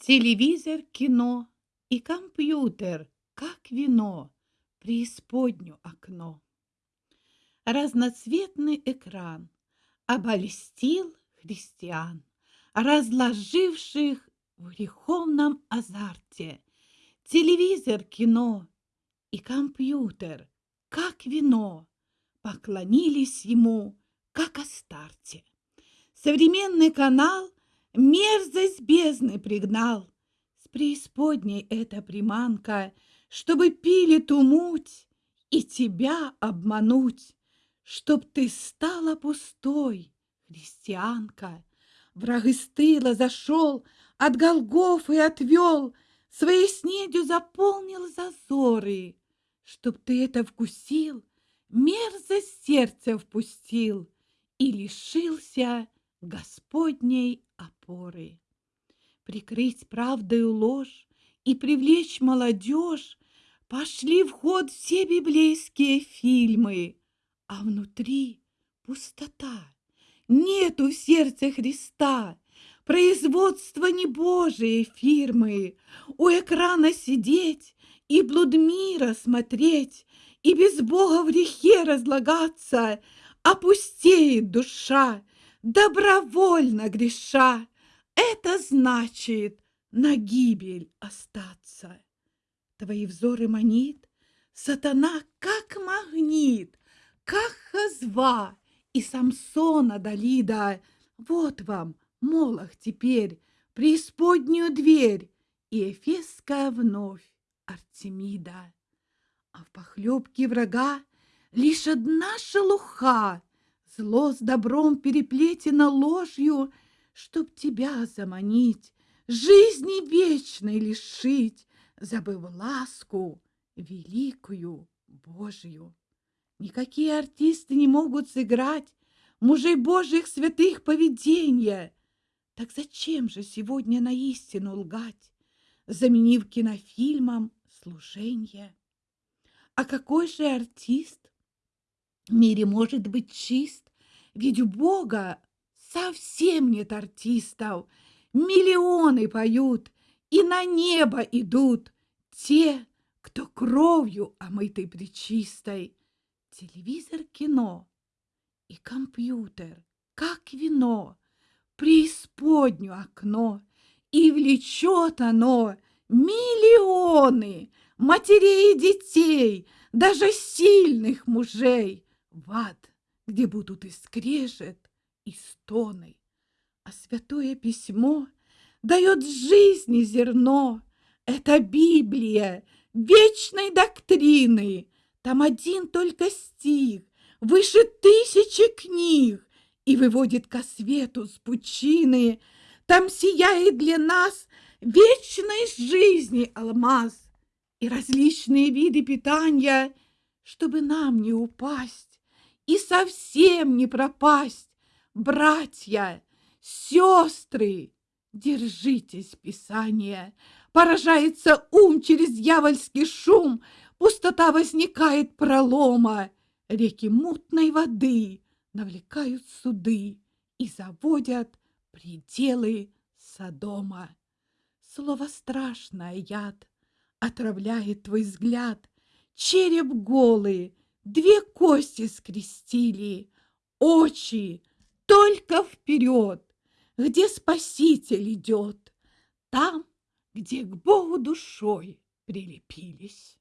Телевизор, кино и компьютер, как вино, преисподню окно. Разноцветный экран обольстил христиан, разложивших в греховном азарте. Телевизор, кино и компьютер, как вино, поклонились ему, как Астарте. Современный канал мерзость бездны пригнал. С преисподней эта приманка, чтобы пили ту муть и тебя обмануть, чтоб ты стала пустой, христианка. Враг из тыла зашел, от голгов и отвел, своей снедью заполнил зазоры. Чтоб ты это вкусил, мерзость сердце впустил и лишился Господней опоры. Прикрыть правдою ложь и привлечь молодежь Пошли в ход все библейские фильмы, А внутри пустота, нету в сердце Христа, Производство не Божие фирмы, У экрана сидеть и блуд мира смотреть, И без Бога в грехе разлагаться, Опустеет душа, добровольно греша, это значит на гибель остаться. Твои взоры манит сатана, как магнит, как Хазва и Самсона Далида. Вот вам, Молох, теперь преисподнюю дверь и Эфесская вновь Артемида. А в похлебке врага лишь одна шелуха — Зло с добром переплетено ложью, Чтоб тебя заманить, жизни вечной лишить, Забыв ласку великую Божью. Никакие артисты не могут сыграть Мужей Божьих святых поведения. Так зачем же сегодня на истину лгать, Заменив кинофильмом служение? А какой же артист в мире может быть чист, ведь у Бога совсем нет артистов. Миллионы поют и на небо идут те, кто кровью омытой причистой. Телевизор, кино и компьютер, как вино, преисподню окно, и влечет оно миллионы матерей и детей, даже сильных мужей в ад, где будут и скрежет, и стоны. А святое письмо дает жизни зерно. Это Библия вечной доктрины. Там один только стих, выше тысячи книг, и выводит ко свету с пучины. Там сияет для нас вечной жизни алмаз и различные виды питания, чтобы нам не упасть и совсем не пропасть. Братья, сестры, держитесь Писания. Поражается ум через дьявольский шум, Пустота возникает пролома. Реки мутной воды навлекают суды И заводят пределы Содома. Слово страшное яд отравляет твой взгляд, Череп голый, Две кости скрестили, очи только вперед, где Спаситель идет, там, где к Богу душой прилепились.